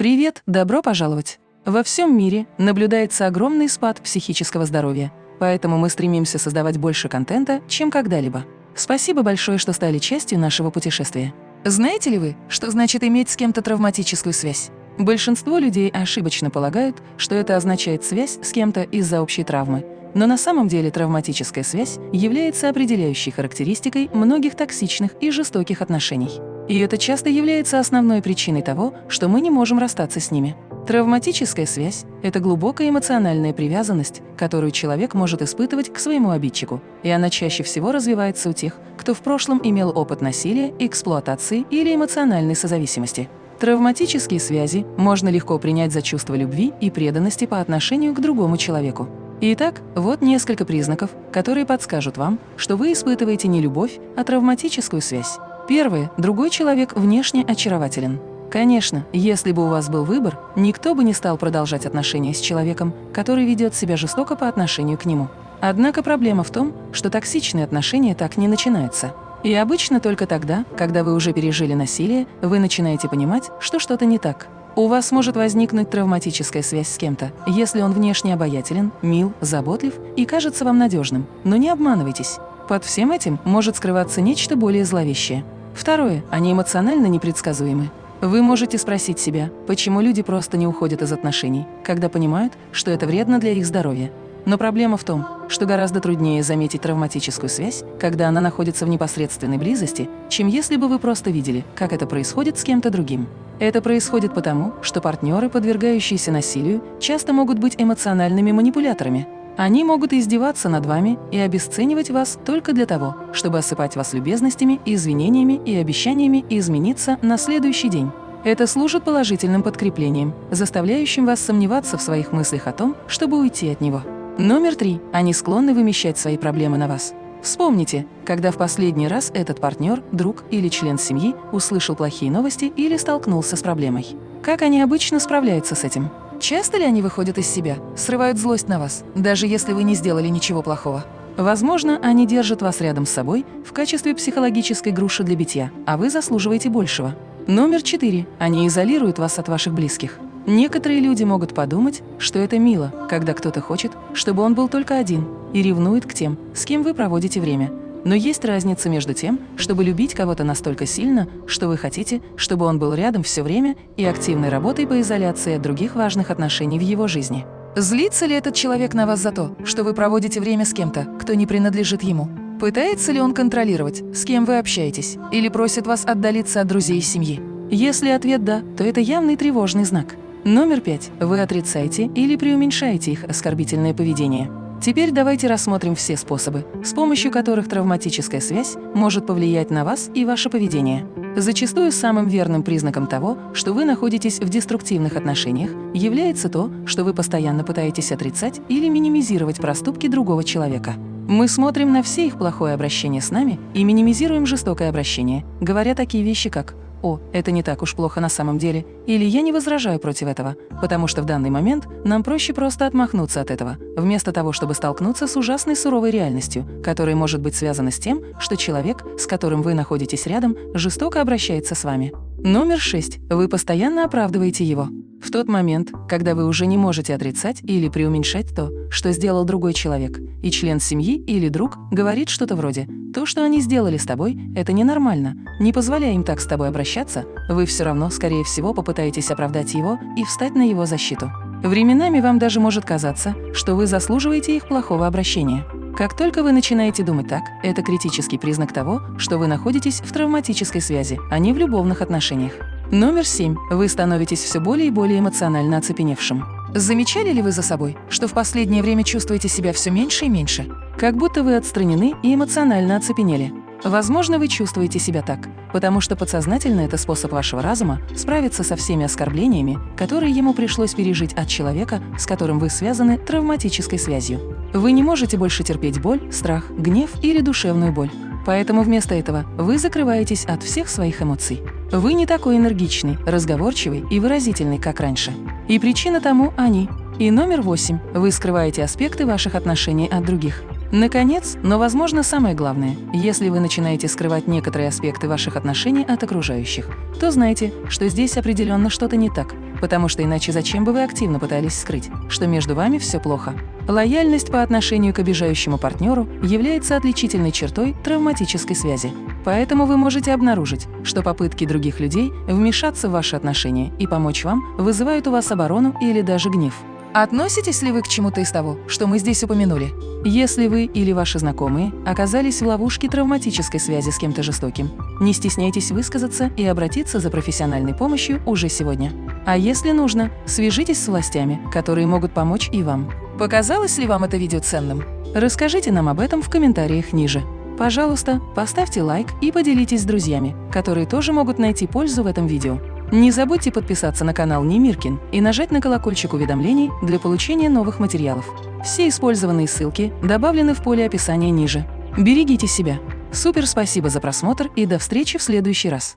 Привет, добро пожаловать! Во всем мире наблюдается огромный спад психического здоровья, поэтому мы стремимся создавать больше контента, чем когда-либо. Спасибо большое, что стали частью нашего путешествия. Знаете ли вы, что значит иметь с кем-то травматическую связь? Большинство людей ошибочно полагают, что это означает связь с кем-то из-за общей травмы. Но на самом деле травматическая связь является определяющей характеристикой многих токсичных и жестоких отношений. И это часто является основной причиной того, что мы не можем расстаться с ними. Травматическая связь – это глубокая эмоциональная привязанность, которую человек может испытывать к своему обидчику, и она чаще всего развивается у тех, кто в прошлом имел опыт насилия, эксплуатации или эмоциональной созависимости. Травматические связи можно легко принять за чувство любви и преданности по отношению к другому человеку. Итак, вот несколько признаков, которые подскажут вам, что вы испытываете не любовь, а травматическую связь. Первое. Другой человек внешне очарователен. Конечно, если бы у вас был выбор, никто бы не стал продолжать отношения с человеком, который ведет себя жестоко по отношению к нему. Однако проблема в том, что токсичные отношения так не начинаются. И обычно только тогда, когда вы уже пережили насилие, вы начинаете понимать, что что-то не так. У вас может возникнуть травматическая связь с кем-то, если он внешне обаятелен, мил, заботлив и кажется вам надежным. Но не обманывайтесь. Под всем этим может скрываться нечто более зловещее. Второе. Они эмоционально непредсказуемы. Вы можете спросить себя, почему люди просто не уходят из отношений, когда понимают, что это вредно для их здоровья. Но проблема в том, что гораздо труднее заметить травматическую связь, когда она находится в непосредственной близости, чем если бы вы просто видели, как это происходит с кем-то другим. Это происходит потому, что партнеры, подвергающиеся насилию, часто могут быть эмоциональными манипуляторами, они могут издеваться над вами и обесценивать вас только для того, чтобы осыпать вас любезностями, извинениями и обещаниями измениться на следующий день. Это служит положительным подкреплением, заставляющим вас сомневаться в своих мыслях о том, чтобы уйти от него. Номер три. Они склонны вымещать свои проблемы на вас. Вспомните, когда в последний раз этот партнер, друг или член семьи услышал плохие новости или столкнулся с проблемой. Как они обычно справляются с этим? Часто ли они выходят из себя, срывают злость на вас, даже если вы не сделали ничего плохого? Возможно, они держат вас рядом с собой в качестве психологической груши для битья, а вы заслуживаете большего. Номер четыре. Они изолируют вас от ваших близких. Некоторые люди могут подумать, что это мило, когда кто-то хочет, чтобы он был только один, и ревнует к тем, с кем вы проводите время, но есть разница между тем, чтобы любить кого-то настолько сильно, что вы хотите, чтобы он был рядом все время, и активной работой по изоляции от других важных отношений в его жизни. Злится ли этот человек на вас за то, что вы проводите время с кем-то, кто не принадлежит ему? Пытается ли он контролировать, с кем вы общаетесь, или просит вас отдалиться от друзей и семьи? Если ответ «да», то это явный тревожный знак. Номер пять. Вы отрицаете или преуменьшаете их оскорбительное поведение. Теперь давайте рассмотрим все способы, с помощью которых травматическая связь может повлиять на вас и ваше поведение. Зачастую самым верным признаком того, что вы находитесь в деструктивных отношениях, является то, что вы постоянно пытаетесь отрицать или минимизировать проступки другого человека. Мы смотрим на все их плохое обращение с нами и минимизируем жестокое обращение, говоря такие вещи, как «О, это не так уж плохо на самом деле» или «Я не возражаю против этого», потому что в данный момент нам проще просто отмахнуться от этого, вместо того, чтобы столкнуться с ужасной суровой реальностью, которая может быть связана с тем, что человек, с которым вы находитесь рядом, жестоко обращается с вами. Номер шесть. Вы постоянно оправдываете его. В тот момент, когда вы уже не можете отрицать или преуменьшать то, что сделал другой человек, и член семьи или друг говорит что-то вроде «то, что они сделали с тобой, это ненормально, не позволяя им так с тобой обращаться, вы все равно, скорее всего, попытаетесь оправдать его и встать на его защиту». Временами вам даже может казаться, что вы заслуживаете их плохого обращения. Как только вы начинаете думать так, это критический признак того, что вы находитесь в травматической связи, а не в любовных отношениях. Номер семь. Вы становитесь все более и более эмоционально оцепеневшим. Замечали ли вы за собой, что в последнее время чувствуете себя все меньше и меньше? Как будто вы отстранены и эмоционально оцепенели. Возможно, вы чувствуете себя так, потому что подсознательно это способ вашего разума справиться со всеми оскорблениями, которые ему пришлось пережить от человека, с которым вы связаны травматической связью. Вы не можете больше терпеть боль, страх, гнев или душевную боль. Поэтому вместо этого вы закрываетесь от всех своих эмоций. Вы не такой энергичный, разговорчивый и выразительный, как раньше. И причина тому – они. И номер восемь. Вы скрываете аспекты ваших отношений от других. Наконец, но, возможно, самое главное, если вы начинаете скрывать некоторые аспекты ваших отношений от окружающих, то знайте, что здесь определенно что-то не так, потому что иначе зачем бы вы активно пытались скрыть, что между вами все плохо. Лояльность по отношению к обижающему партнеру является отличительной чертой травматической связи. Поэтому вы можете обнаружить, что попытки других людей вмешаться в ваши отношения и помочь вам вызывают у вас оборону или даже гнев. Относитесь ли вы к чему-то из того, что мы здесь упомянули? Если вы или ваши знакомые оказались в ловушке травматической связи с кем-то жестоким, не стесняйтесь высказаться и обратиться за профессиональной помощью уже сегодня. А если нужно, свяжитесь с властями, которые могут помочь и вам. Показалось ли вам это видео ценным? Расскажите нам об этом в комментариях ниже. Пожалуйста, поставьте лайк и поделитесь с друзьями, которые тоже могут найти пользу в этом видео. Не забудьте подписаться на канал Немиркин и нажать на колокольчик уведомлений для получения новых материалов. Все использованные ссылки добавлены в поле описания ниже. Берегите себя. Супер спасибо за просмотр и до встречи в следующий раз.